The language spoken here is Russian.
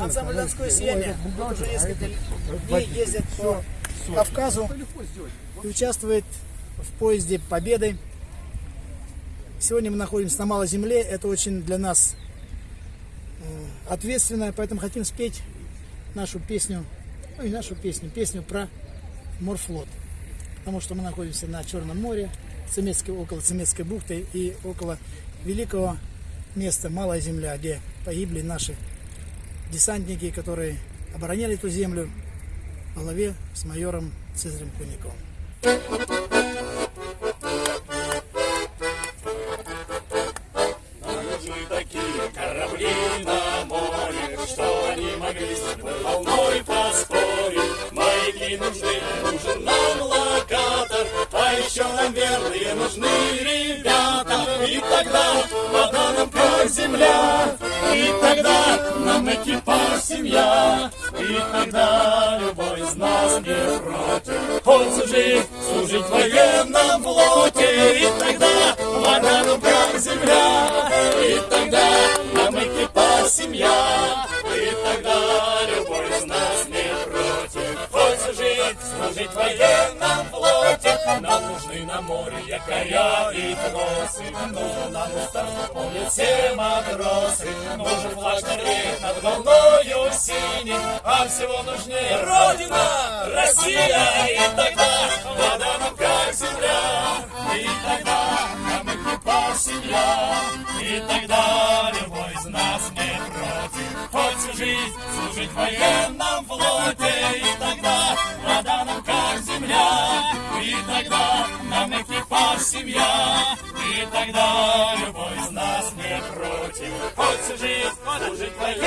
Ансамбль «Донское сияние» уже несколько дней ездит по Кавказу и участвует в поезде Победы. Сегодня мы находимся на Малой Земле. Это очень для нас э, ответственно, поэтому хотим спеть нашу песню, ну и нашу песню, песню про морфлот. Потому что мы находимся на Черном море, Цемецкой, около Цемецкой бухты и около великого места Малая Земля, где погибли наши десантники, которые обороняли эту землю во главе с майором Цезарем Куниковым. корабли на море, что они могли с любой волной поспорить. Маяки нужны, нужен нам локатор, а еще нам верные нужны ребята. И тогда вода нам как земля, и тогда нам экипаж семья, и тогда любой из нас не против. Хоть служить, служить в военном флоте, и тогда вода нам земля, и тогда нам экипаж семья, и тогда любой из нас не против. Хоть служить, служить в военном море якоря и тросы, нужен нам устав, помнят все матросы, нужен флаг шнуре над волною синий, а всего нужнее Родина, Россия, и тогда вода нам как земля, и тогда нам экипаж семья, и тогда любой из нас не против. Хоть всю жизнь служить в военном флоте, семья, и тогда любой из нас не против. Хоть всю жизнь военном флоте,